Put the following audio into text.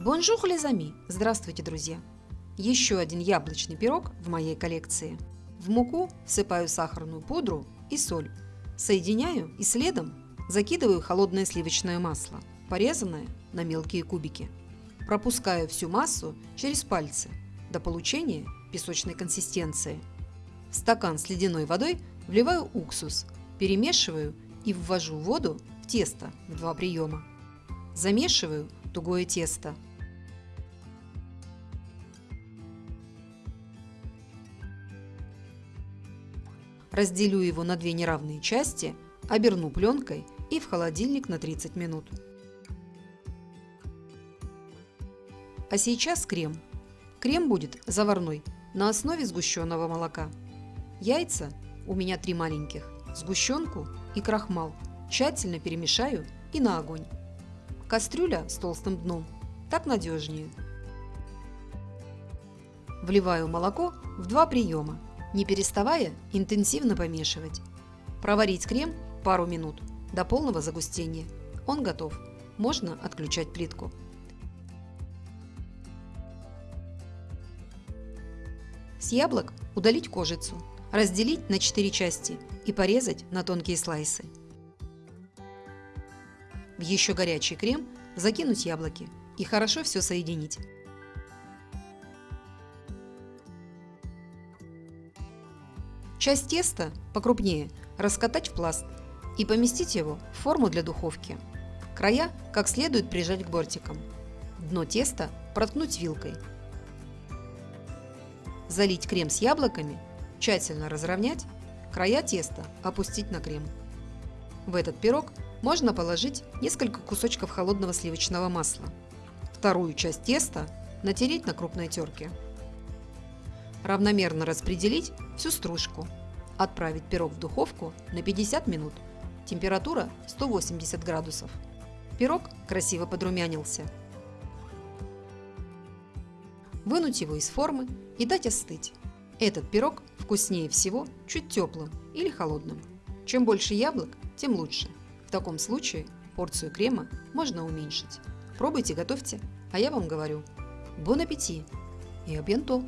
Bonjour les amis! Здравствуйте, друзья! Еще один яблочный пирог в моей коллекции. В муку всыпаю сахарную пудру и соль. Соединяю и следом закидываю холодное сливочное масло, порезанное на мелкие кубики. Пропускаю всю массу через пальцы до получения песочной консистенции. В стакан с ледяной водой вливаю уксус, перемешиваю и ввожу воду в тесто в два приема. Замешиваю тугое тесто – Разделю его на две неравные части, оберну пленкой и в холодильник на 30 минут. А сейчас крем. Крем будет заварной на основе сгущенного молока. Яйца у меня три маленьких, сгущенку и крахмал тщательно перемешаю и на огонь. Кастрюля с толстым дном, так надежнее. Вливаю молоко в два приема не переставая интенсивно помешивать. Проварить крем пару минут до полного загустения. Он готов. Можно отключать плитку. С яблок удалить кожицу, разделить на 4 части и порезать на тонкие слайсы. В еще горячий крем закинуть яблоки и хорошо все соединить. Часть теста покрупнее раскатать в пласт и поместить его в форму для духовки. Края как следует прижать к бортикам. Дно теста проткнуть вилкой. Залить крем с яблоками, тщательно разровнять, края теста опустить на крем. В этот пирог можно положить несколько кусочков холодного сливочного масла. Вторую часть теста натереть на крупной терке. Равномерно распределить всю стружку. Отправить пирог в духовку на 50 минут. Температура 180 градусов. Пирог красиво подрумянился. Вынуть его из формы и дать остыть. Этот пирог вкуснее всего чуть теплым или холодным. Чем больше яблок, тем лучше. В таком случае порцию крема можно уменьшить. Пробуйте, готовьте, а я вам говорю. Бон аппетит и абьянто!